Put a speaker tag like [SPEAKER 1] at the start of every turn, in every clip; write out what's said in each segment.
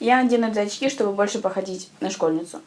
[SPEAKER 1] Я надену эти очки, чтобы больше походить на школьницу.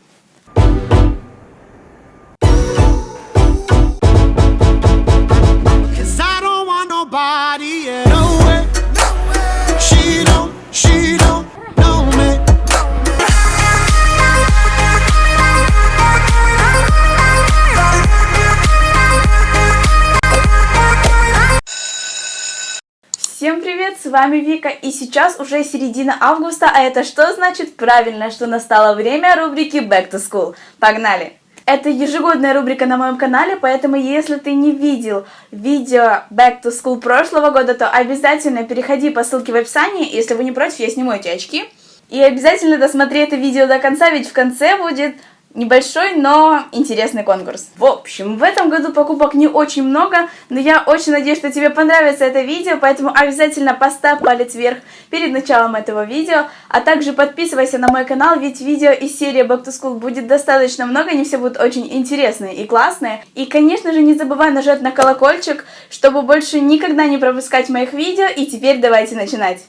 [SPEAKER 1] Привет, с вами Вика, и сейчас уже середина августа, а это что значит? Правильно, что настало время рубрики Back to School. Погнали! Это ежегодная рубрика на моем канале, поэтому если ты не видел видео Back to School прошлого года, то обязательно переходи по ссылке в описании, если вы не против, я сниму эти очки. И обязательно досмотри это видео до конца, ведь в конце будет Небольшой, но интересный конкурс. В общем, в этом году покупок не очень много, но я очень надеюсь, что тебе понравится это видео, поэтому обязательно поставь палец вверх перед началом этого видео, а также подписывайся на мой канал, ведь видео из серии Back to School будет достаточно много, они все будут очень интересные и классные. И, конечно же, не забывай нажать на колокольчик, чтобы больше никогда не пропускать моих видео, и теперь давайте начинать.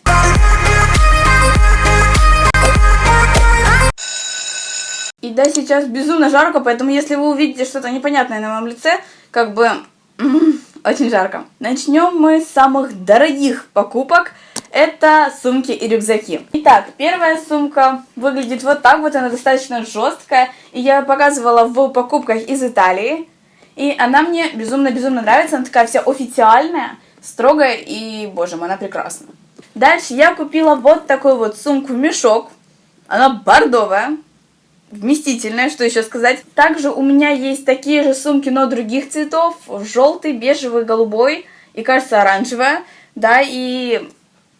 [SPEAKER 1] И да, сейчас безумно жарко, поэтому если вы увидите что-то непонятное на моем лице, как бы очень жарко. Начнем мы с самых дорогих покупок. Это сумки и рюкзаки. Итак, первая сумка выглядит вот так вот, она достаточно жесткая. И я показывала в покупках из Италии. И она мне безумно-безумно нравится, она такая вся официальная, строгая и, боже мой, она прекрасна. Дальше я купила вот такую вот сумку-мешок. Она бордовая вместительная, что еще сказать. Также у меня есть такие же сумки, но других цветов. Желтый, бежевый, голубой и, кажется, оранжевая. Да, и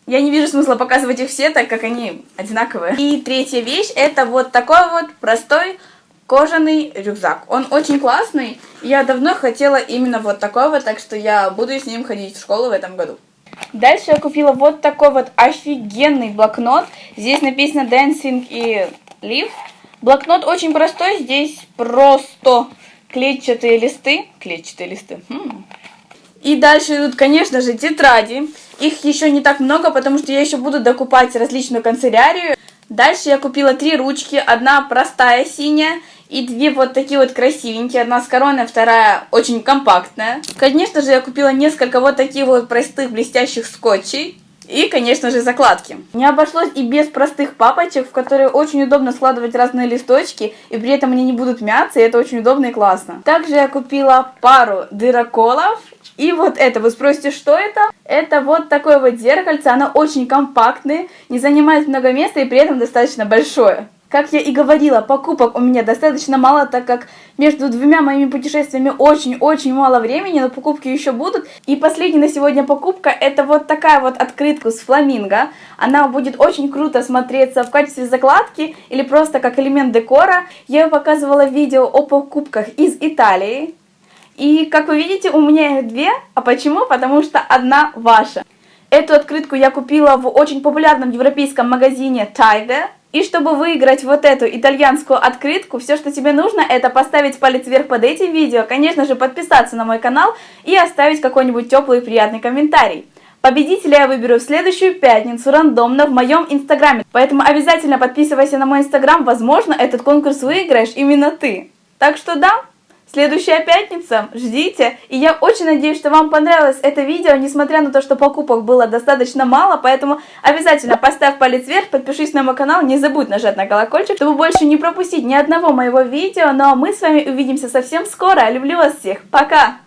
[SPEAKER 1] я не вижу смысла показывать их все, так как они одинаковые. И третья вещь, это вот такой вот простой кожаный рюкзак. Он очень классный. Я давно хотела именно вот такой вот, так что я буду с ним ходить в школу в этом году. Дальше я купила вот такой вот офигенный блокнот. Здесь написано Dancing и Live. Блокнот очень простой, здесь просто клетчатые листы. Клетчатые листы. Хм. И дальше идут, конечно же, тетради. Их еще не так много, потому что я еще буду докупать различную канцелярию. Дальше я купила три ручки. Одна простая синяя и две вот такие вот красивенькие. Одна с короной, вторая очень компактная. Конечно же, я купила несколько вот таких вот простых блестящих скотчей. И, конечно же, закладки. Не обошлось и без простых папочек, в которые очень удобно складывать разные листочки, и при этом они не будут мяться, и это очень удобно и классно. Также я купила пару дыроколов, и вот это, вы спросите, что это? Это вот такое вот зеркальце, оно очень компактное, не занимает много места и при этом достаточно большое. Как я и говорила, покупок у меня достаточно мало, так как между двумя моими путешествиями очень-очень мало времени, но покупки еще будут. И последняя на сегодня покупка, это вот такая вот открытка с фламинго. Она будет очень круто смотреться в качестве закладки или просто как элемент декора. Я показывала видео о покупках из Италии. И, как вы видите, у меня их две. А почему? Потому что одна ваша. Эту открытку я купила в очень популярном европейском магазине Tiger. И чтобы выиграть вот эту итальянскую открытку, все, что тебе нужно, это поставить палец вверх под этим видео, конечно же, подписаться на мой канал и оставить какой-нибудь теплый и приятный комментарий. Победителя я выберу в следующую пятницу рандомно в моем инстаграме, поэтому обязательно подписывайся на мой инстаграм, возможно, этот конкурс выиграешь именно ты. Так что да, Следующая пятница, ждите. И я очень надеюсь, что вам понравилось это видео, несмотря на то, что покупок было достаточно мало, поэтому обязательно поставь палец вверх, подпишись на мой канал, не забудь нажать на колокольчик, чтобы больше не пропустить ни одного моего видео. Ну а мы с вами увидимся совсем скоро. Люблю вас всех. Пока!